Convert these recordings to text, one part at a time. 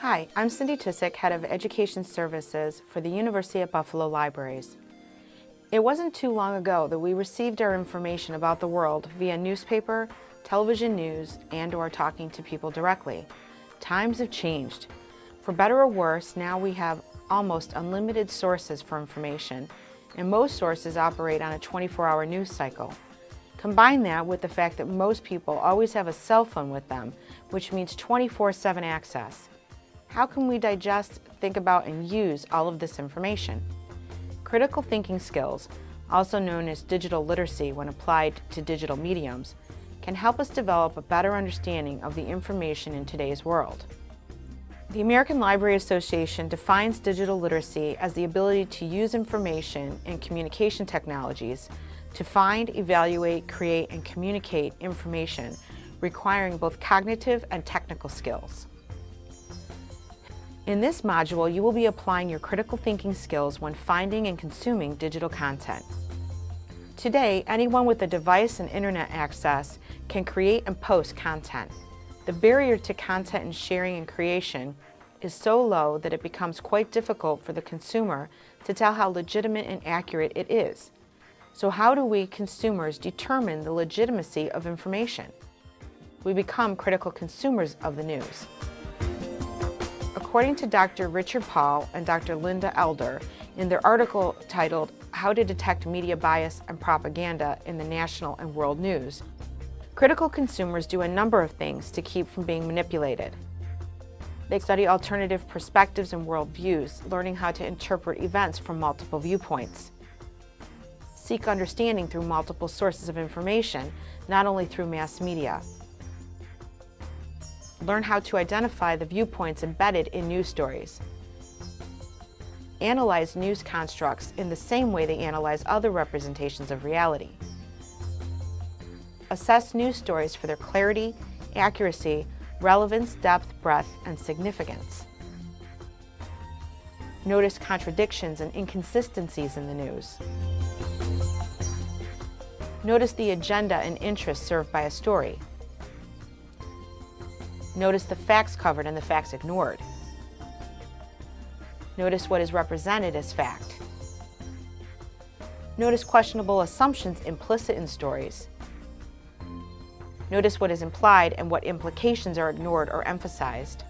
Hi, I'm Cindy Tysick, Head of Education Services for the University at Buffalo Libraries. It wasn't too long ago that we received our information about the world via newspaper, television news, and or talking to people directly. Times have changed. For better or worse, now we have almost unlimited sources for information, and most sources operate on a 24-hour news cycle. Combine that with the fact that most people always have a cell phone with them, which means 24-7 access. How can we digest, think about, and use all of this information? Critical thinking skills, also known as digital literacy when applied to digital mediums, can help us develop a better understanding of the information in today's world. The American Library Association defines digital literacy as the ability to use information and communication technologies to find, evaluate, create, and communicate information requiring both cognitive and technical skills. In this module, you will be applying your critical thinking skills when finding and consuming digital content. Today, anyone with a device and internet access can create and post content. The barrier to content and sharing and creation is so low that it becomes quite difficult for the consumer to tell how legitimate and accurate it is. So how do we consumers determine the legitimacy of information? We become critical consumers of the news. According to Dr. Richard Paul and Dr. Linda Elder, in their article titled How to Detect Media Bias and Propaganda in the National and World News, critical consumers do a number of things to keep from being manipulated. They study alternative perspectives and worldviews, learning how to interpret events from multiple viewpoints. Seek understanding through multiple sources of information, not only through mass media. Learn how to identify the viewpoints embedded in news stories. Analyze news constructs in the same way they analyze other representations of reality. Assess news stories for their clarity, accuracy, relevance, depth, breadth, and significance. Notice contradictions and inconsistencies in the news. Notice the agenda and interest served by a story. Notice the facts covered and the facts ignored. Notice what is represented as fact. Notice questionable assumptions implicit in stories. Notice what is implied and what implications are ignored or emphasized.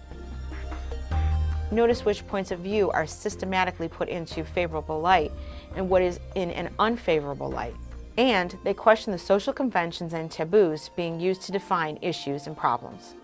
Notice which points of view are systematically put into favorable light and what is in an unfavorable light. And they question the social conventions and taboos being used to define issues and problems.